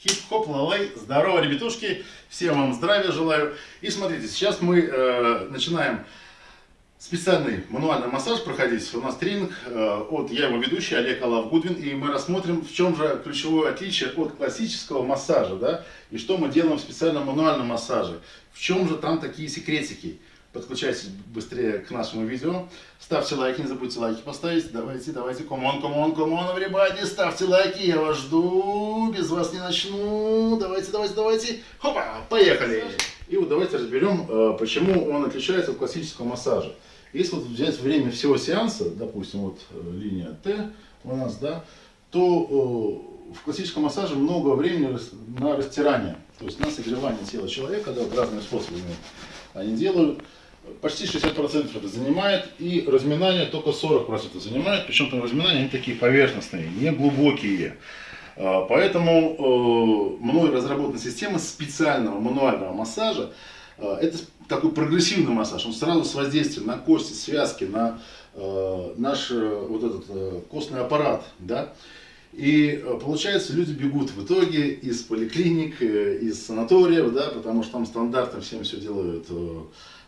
Хип-хоп, лалай, здорово, ребятушки, всем вам здравия желаю. И смотрите, сейчас мы э, начинаем специальный мануальный массаж проходить. У нас тренинг э, от, я его ведущий, Олег Алав Гудвин, и мы рассмотрим, в чем же ключевое отличие от классического массажа, да, и что мы делаем в специальном мануальном массаже, в чем же там такие секретики подключайтесь быстрее к нашему видео. Ставьте лайки, не забудьте лайки поставить. Давайте, давайте, комон, комон, комон, everybody, ставьте лайки, я вас жду, без вас не начну. Давайте, давайте, давайте. Хопа, поехали. И вот давайте разберем, э, почему он отличается от классического массажа. Если вот взять время всего сеанса, допустим, вот э, линия Т у нас, да, то э, в классическом массаже много времени на растирание, то есть на согревание тела человека, да, вот разными способами они делают почти 60% это занимает, и разминание только 40% занимает, причем там разминания они такие поверхностные, не глубокие. А, поэтому э, мной разработана система специального мануального массажа. А, это такой прогрессивный массаж, он сразу с воздействием на кости, связки, на э, наш э, вот этот костный аппарат. Да? И получается, люди бегут в итоге из поликлиник, из санаториев, да, потому что там стандартно всем все делают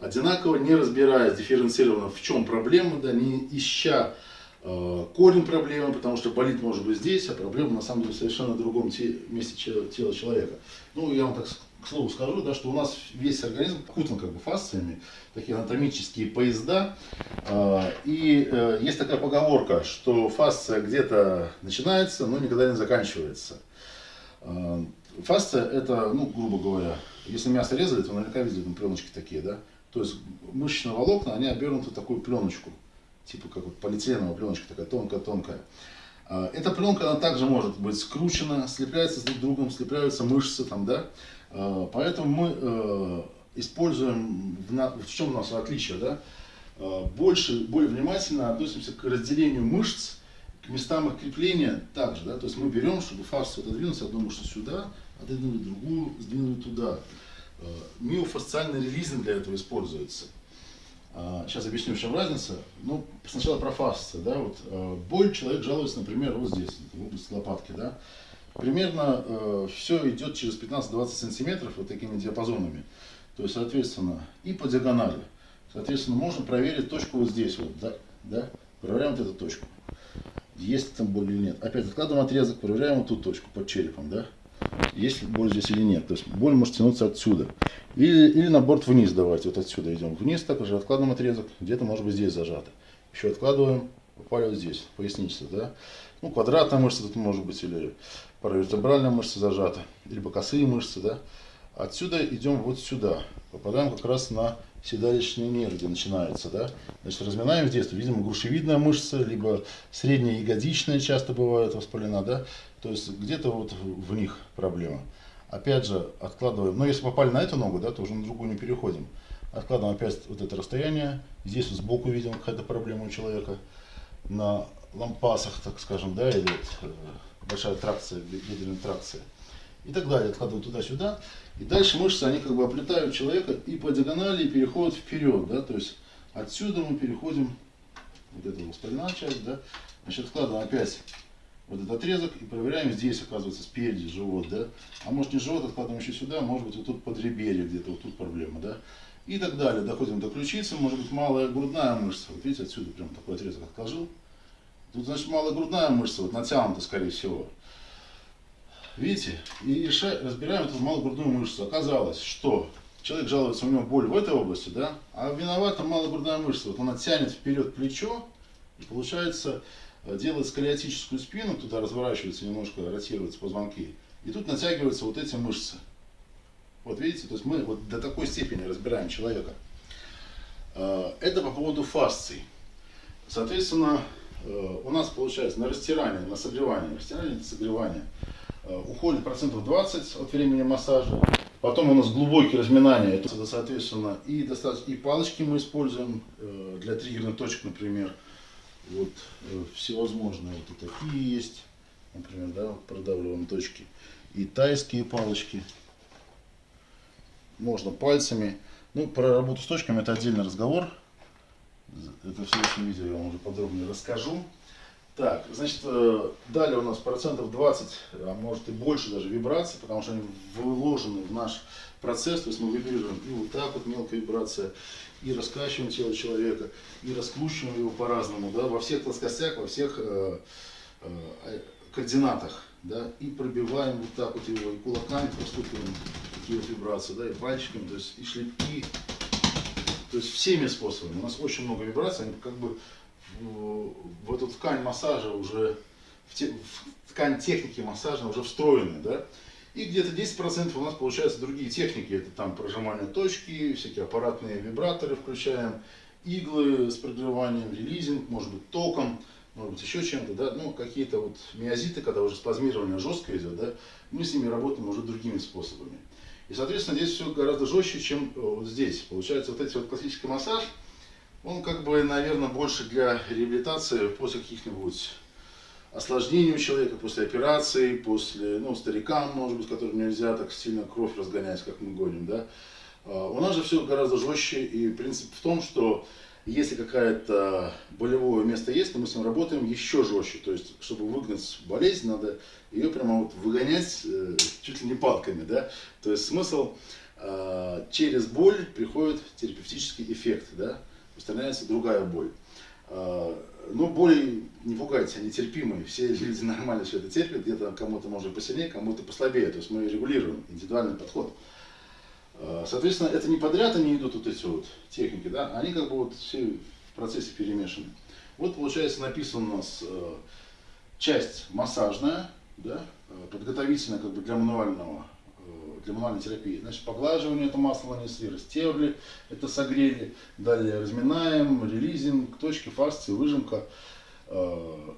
одинаково, не разбираясь дифференцированно, в чем проблема, да, не ища э, корень проблемы, потому что болит может быть здесь, а проблема на самом деле совершенно другом те, месте тела человека. Ну, я вам так слову скажу, да, что у нас весь организм окутан как бы фасциями, такие анатомические поезда. Э, и э, есть такая поговорка, что фасция где-то начинается, но никогда не заканчивается. Э, фасция это, ну, грубо говоря, если мясо резали, то наверняка видели там пленочки такие, да? То есть мышечные волокна, они обернуты в такую пленочку, типа как вот полиэтиленовая пленочка, такая тонкая-тонкая. А, эта пленка, она также может быть скручена, слепляется с друг другом, слепляются мышцы там, да. А, поэтому мы э, используем, в чем у нас отличие, да, а, больше, более внимательно относимся к разделению мышц, к местам их крепления также, да, то есть мы берем, чтобы фасцию отодвинуть одну мышцу сюда, отодвинули другую, сдвинули туда. Миофасциальный релизинг для этого используется. Сейчас а, объясню, в чем разница. Ну, сначала про фасцию. Да, вот, э, боль человек жалуется, например, вот здесь, в области лопатки. Да. Примерно э, все идет через 15-20 сантиметров вот такими диапазонами. То есть, соответственно, и по диагонали. Соответственно, можно проверить точку вот здесь. Вот, да, да? Проверяем вот эту точку. Есть там боль или нет. Опять откладываем отрезок, проверяем вот ту точку под черепом. Да? Есть боль здесь или нет. То есть боль может тянуться отсюда. Или, или на борт вниз давайте, вот отсюда идем вниз, также откладываем отрезок, где-то может быть здесь зажато. Еще откладываем, попали вот здесь, поясница, да. Ну, квадратная мышца тут может быть, или паравертебральная мышца зажата, либо косые мышцы, да. Отсюда идем вот сюда, попадаем как раз на седалищный нерв, где начинается, да. Значит, разминаем здесь, видимо, грушевидная мышца, либо средняя ягодичная часто бывает воспалена, да. То есть где-то вот в них проблема. Опять же, откладываем, но если попали на эту ногу, да, то уже на другую не переходим. Откладываем опять вот это расстояние. Здесь вот сбоку видим какая-то проблема у человека. На лампасах, так скажем, да, или вот, э, большая тракция, бедренная тракция. И так далее. Откладываем туда-сюда. И дальше мышцы, они как бы оплетают человека и по диагонали переходят вперед, да, то есть отсюда мы переходим, вот эта воспаленная часть, да, значит, откладываем опять вот этот отрезок и проверяем здесь, оказывается, спереди живот, да. А может не живот, откладываем еще сюда, может быть вот тут подреберье где-то, вот тут проблема, да. И так далее. Доходим до ключицы, может быть малая грудная мышца. Вот видите, отсюда прям такой отрезок отложил. Тут, значит, малая грудная мышца, вот натянута, скорее всего. Видите? И разбираем эту малую грудную мышцу. Оказалось, что человек жалуется, у него боль в этой области, да, а виновата малая грудная мышца. Вот она тянет вперед плечо, и получается делает сколиотическую спину, туда разворачивается немножко, ротируются позвонки, и тут натягиваются вот эти мышцы. Вот видите, то есть мы вот до такой степени разбираем человека. Э, это по поводу фасций. Соответственно, э, у нас получается на растирание, на согревание, растирание согревание, э, уходит процентов 20 от времени массажа. Потом у нас глубокие разминания, это соответственно и, достаточно, и палочки мы используем для триггерных точек, например, вот э, всевозможные вот и такие есть, например, да, продавливаем точки. И тайские палочки. Можно пальцами. Ну, про работу с точками это отдельный разговор. Это в следующем видео я вам уже подробнее расскажу. Так, значит, э, далее у нас процентов 20, а может и больше даже вибраций, потому что они вложены в наш процесс, то есть мы вибрируем и вот так вот мелкая вибрация, и раскачиваем тело человека, и раскручиваем его по-разному, да, во всех плоскостях, во всех э, э, координатах, да, и пробиваем вот так вот его, и кулаками простукиваем такие вот вибрации, да, и пальчиками, то есть и шлепки, то есть всеми способами. У нас очень много вибраций, они как бы в, в эту ткань массажа уже, в, те, в ткань техники массажа уже встроены, да. И где-то 10% у нас получаются другие техники. Это там прожимание точки, всякие аппаратные вибраторы включаем, иглы с прогреванием, релизинг, может быть током, может быть еще чем-то, да, ну какие-то вот миозиты, когда уже спазмирование жестко идет, да, мы с ними работаем уже другими способами. И, соответственно, здесь все гораздо жестче, чем э, вот здесь. Получается, вот эти вот классический массаж, он как бы, наверное, больше для реабилитации после каких-нибудь осложнений у человека, после операции, после, ну, старикам, может быть, которым нельзя так сильно кровь разгонять, как мы гоним, да. А, у нас же все гораздо жестче, и принцип в том, что если какое-то болевое место есть, то мы с ним работаем еще жестче. То есть, чтобы выгнать болезнь, надо ее прямо вот выгонять э, чуть ли не палками, да. То есть смысл э, через боль приходит терапевтический эффект, да устраняется другая боль. А, но боли, не пугайтесь, они терпимые. Все люди нормально все это терпят. Где-то кому-то может посильнее, кому-то послабее. То есть мы регулируем индивидуальный подход. А, соответственно, это не подряд они идут вот эти вот техники, да, они как бы вот все в процессе перемешаны. Вот получается написано у нас а, часть массажная, да, подготовительная как бы для мануального для мануальной терапии. Значит, поглаживание это масло нанесли, растерли, это согрели. Далее разминаем, релизинг, точки, фасции, выжимка. Э,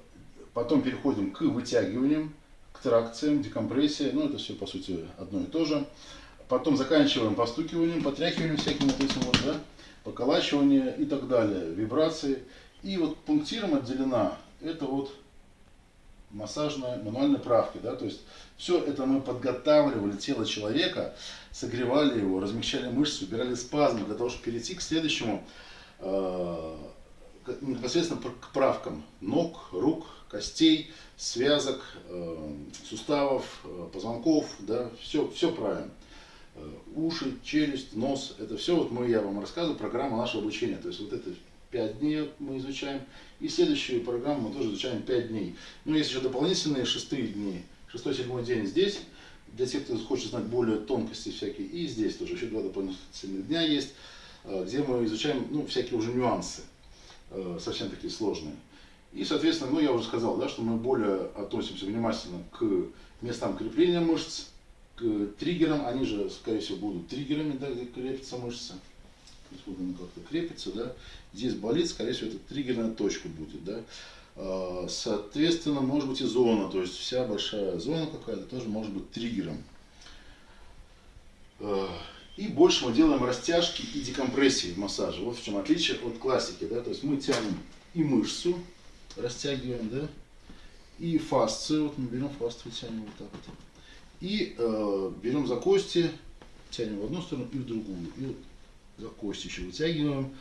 потом переходим к вытягиваниям, к тракциям, декомпрессия. Ну, это все, по сути, одно и то же. Потом заканчиваем постукиванием, потряхиванием всяким вот этим вот, да, поколачивание и так далее, вибрации. И вот пунктиром отделена, это вот массажная, мануальной правки, да, то есть все это мы подготавливали тело человека, согревали его, размягчали мышцы, убирали спазмы для того, чтобы перейти к следующему, э, непосредственно к правкам ног, рук, костей, связок, э, суставов, э, позвонков, да, все, все правильно. Э, уши, челюсть, нос, это все вот мы, я вам рассказываю, программа нашего обучения, то есть вот это 5 дней мы изучаем. И следующую программу мы тоже изучаем 5 дней. Ну, есть еще дополнительные шестые дни. Шестой, седьмой день здесь. Для тех, кто хочет знать более тонкости всякие. И здесь тоже еще два дополнительных дня есть, э, где мы изучаем ну, всякие уже нюансы, э, совсем такие сложные. И, соответственно, ну, я уже сказал, да, что мы более относимся внимательно к местам крепления мышц, к триггерам. Они же, скорее всего, будут триггерами, да, где крепятся мышцы. То вот она как-то крепится, да здесь болит, скорее всего, это триггерная точка будет, да. А, соответственно, может быть и зона, то есть вся большая зона какая-то тоже может быть триггером. А, и больше мы делаем растяжки и декомпрессии в массаже. Вот в чем отличие от классики, да, то есть мы тянем и мышцу, растягиваем, да, и фасцию, вот мы берем фасцию, тянем вот так вот. И э, берем за кости, тянем в одну сторону и в другую. И вот за кости еще вытягиваем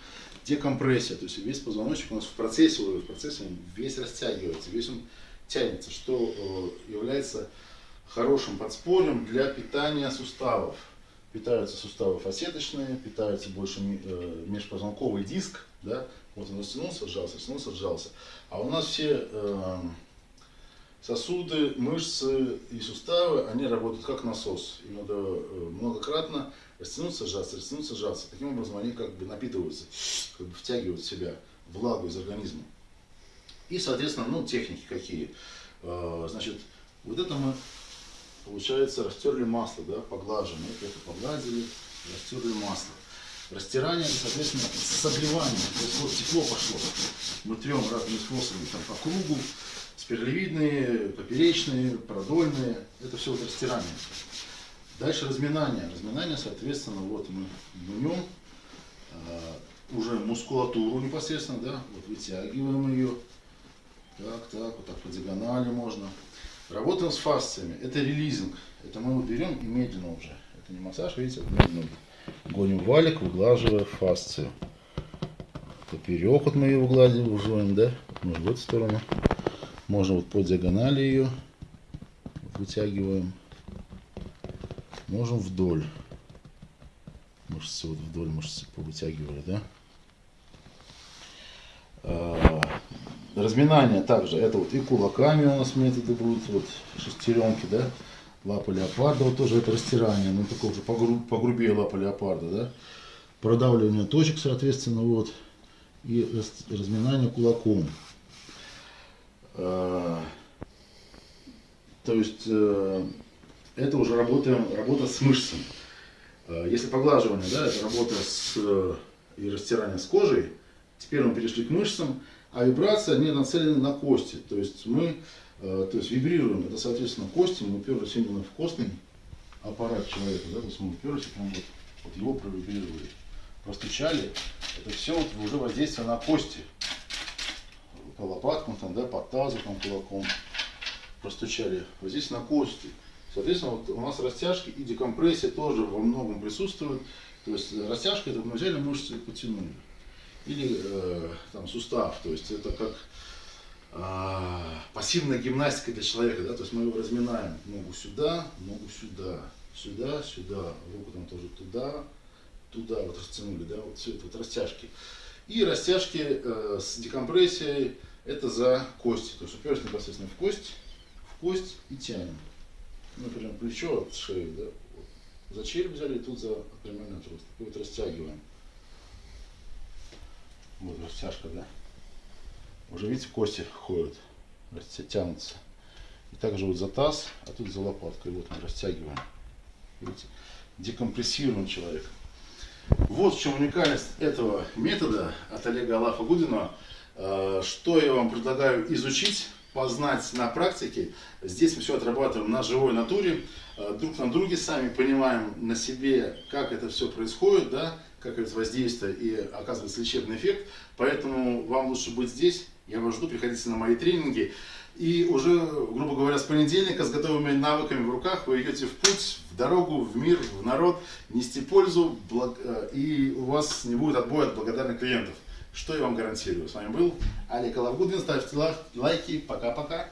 декомпрессия, то есть весь позвоночник у нас в процессе, в процессе он весь растягивается, весь он тянется, что э, является хорошим подспорьем для питания суставов. Питаются суставы фасеточные, питается больше э, межпозвонковый диск, да, вот он растянулся, сжался, растянулся, сжался. А у нас все э, сосуды, мышцы и суставы, они работают как насос. Им надо многократно растянуться, сжаться, растянуться, сжаться. Таким образом они как бы напитываются, как бы втягивают в себя влагу из организма. И, соответственно, ну, техники какие. А, значит, вот это мы, получается, растерли масло, да, поглаживаем. Вот это погладили, растерли масло. Растирание, соответственно, согревание. То есть вот тепло пошло. Мы трем разными способами, там, по кругу, спиралевидные, поперечные, продольные. Это все вот растирание. Дальше разминание. Разминание, соответственно, вот мы мнем э, уже мускулатуру непосредственно, да, вот вытягиваем ее. Так, так, вот так по диагонали можно. Работаем с фасциями. Это релизинг. Это мы вот берем и медленно уже. Это не массаж, видите, медленно. Гоним валик, выглаживая фасцию. Поперек вот мы ее выгладим, ужоем, да? Мы в эту сторону. Можно вот по диагонали ее вытягиваем. Можем вдоль. Мышцы вот вдоль мышцы повытягивали, да? А, разминание также, это вот и кулаками у нас методы будут, вот шестеренки, да? Лапа леопарда, вот тоже это растирание, но такое уже погру, погрубее лапа леопарда, да? Продавливание точек, соответственно, вот. И разминание кулаком. А, то есть э, это уже работаем, работа с мышцами. Э, если поглаживание, да, это работа с, э, и растирание с кожей, теперь мы перешли к мышцам, а вибрация, они нацелены на кости. То есть мы то есть вибрируем, это соответственно кости, мы уперлись именно в костный аппарат человека, да, то есть мы уперлись, прям вот, вот его провибрировали, простучали, это все вот уже воздействие на кости, лопаткам, там, да, по тазу, там, кулаком простучали, вот здесь на кости. Соответственно, вот у нас растяжки и декомпрессия тоже во многом присутствуют. То есть растяжка это мы взяли мышцы и потянули. Или э, там сустав, то есть это как э, пассивная гимнастика для человека, да, то есть мы его разминаем ногу сюда, ногу сюда, сюда, сюда, руку там тоже туда, туда вот растянули, да, вот все это вот растяжки. И растяжки э, с декомпрессией это за кости, то есть уперлись непосредственно в кость, в кость и тянем например, плечо от шеи, да, за череп взяли тут за прямой отросток. И вот растягиваем. Вот растяжка, да. Уже видите, кости ходят, тянутся. И также вот за таз, а тут за лопаткой. Вот мы растягиваем. Видите, декомпрессируем человека. Вот в чем уникальность этого метода от Олега Алафа Гудина. Э, что я вам предлагаю изучить познать на практике. Здесь мы все отрабатываем на живой натуре, э, друг на друге, сами понимаем на себе, как это все происходит, да, как это воздействие и оказывается лечебный эффект. Поэтому вам лучше быть здесь. Я вас жду, приходите на мои тренинги. И уже, грубо говоря, с понедельника с готовыми навыками в руках вы идете в путь, в дорогу, в мир, в народ, нести пользу, э, и у вас не будет отбоя от благодарных клиентов. Что я вам гарантирую. С вами был Олег Алавгудвин. Ставьте лайки. Пока-пока.